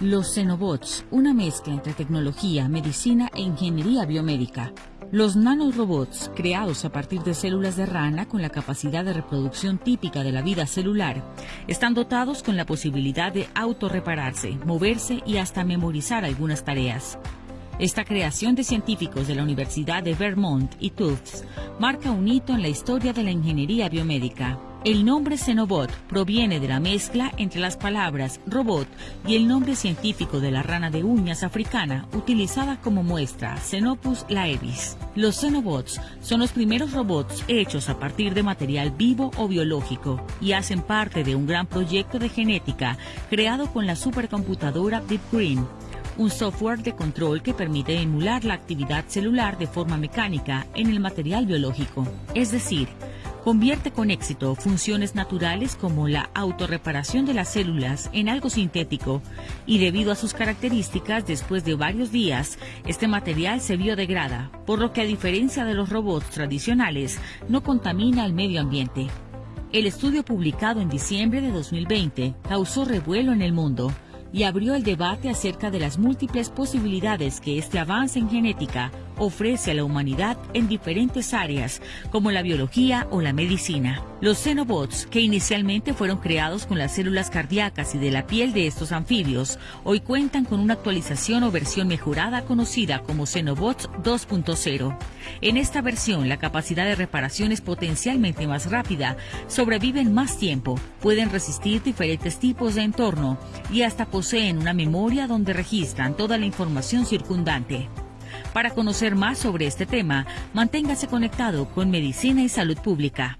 Los Xenobots, una mezcla entre tecnología, medicina e ingeniería biomédica. Los nanorobots, creados a partir de células de rana con la capacidad de reproducción típica de la vida celular, están dotados con la posibilidad de autorrepararse, moverse y hasta memorizar algunas tareas. Esta creación de científicos de la Universidad de Vermont y Tufts marca un hito en la historia de la ingeniería biomédica. El nombre Xenobot proviene de la mezcla entre las palabras robot y el nombre científico de la rana de uñas africana utilizada como muestra, Xenopus laevis. Los Xenobots son los primeros robots hechos a partir de material vivo o biológico y hacen parte de un gran proyecto de genética creado con la supercomputadora Deep Green un software de control que permite emular la actividad celular de forma mecánica en el material biológico. Es decir, convierte con éxito funciones naturales como la autorreparación de las células en algo sintético y debido a sus características después de varios días este material se biodegrada, por lo que a diferencia de los robots tradicionales no contamina el medio ambiente. El estudio publicado en diciembre de 2020 causó revuelo en el mundo y abrió el debate acerca de las múltiples posibilidades que este avance en genética ofrece a la humanidad en diferentes áreas, como la biología o la medicina. Los Xenobots, que inicialmente fueron creados con las células cardíacas y de la piel de estos anfibios, hoy cuentan con una actualización o versión mejorada conocida como Xenobots 2.0. En esta versión, la capacidad de reparación es potencialmente más rápida, sobreviven más tiempo, pueden resistir diferentes tipos de entorno y hasta poseen una memoria donde registran toda la información circundante. Para conocer más sobre este tema, manténgase conectado con Medicina y Salud Pública.